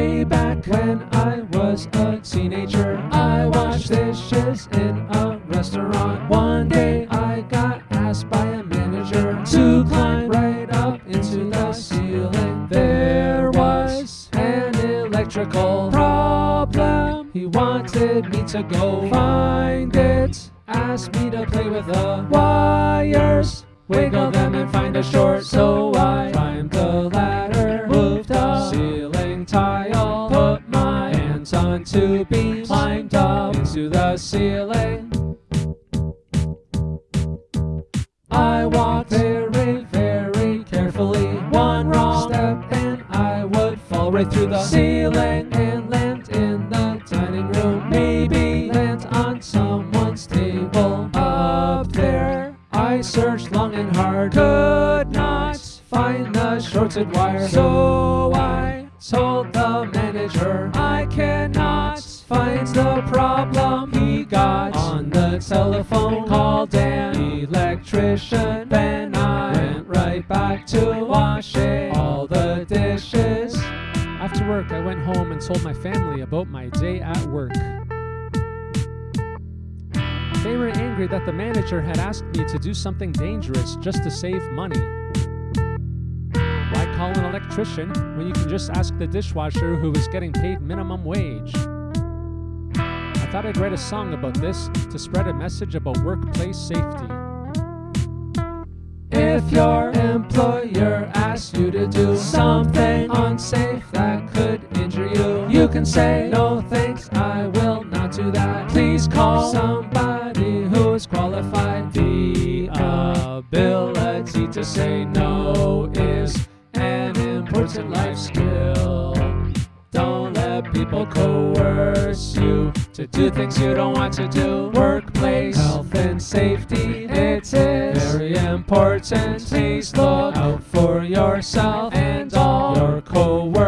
work. When I was a teenager, I washed dishes in a restaurant. One day I got asked by a manager to climb right up into the ceiling. There was an electrical problem. He wanted me to go find it. Asked me to play with the wires, wiggle them and find a short. So I on two beams, climbed up into the ceiling. I walked very, very carefully. One wrong step and I would fall right through the ceiling and land in the dining room. Maybe land on someone's table up there. I searched long and hard, could not find the shorted wire. So I told the manager I cannot find the problem. He got on the telephone, called an electrician. Then I went right back to washing all the dishes. After work, I went home and told my family about my day at work. They were angry that the manager had asked me to do something dangerous just to save money. Call an electrician when you can just ask the dishwasher who is getting paid minimum wage? I thought I'd write a song about this to spread a message about workplace safety. If your employer asks you to do something unsafe that could injure you, you can say, No thanks, I will not do that. Please call somebody who is qualified. The ability to say no is important life skill. Don't let people coerce you to do things you don't want to do. Workplace health and safety, it is very important. Please look out for yourself and all your coworkers.